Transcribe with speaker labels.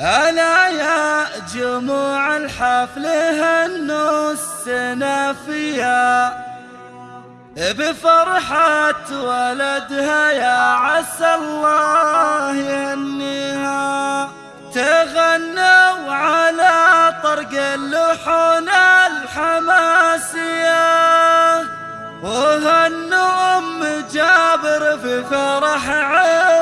Speaker 1: ألا يا جموع الحفل هنوا السنافية بفرحة ولدها يا عسى الله يهنيها تغنوا على طرق اللحون الحماسية وهنوا أم جابر في فرح عين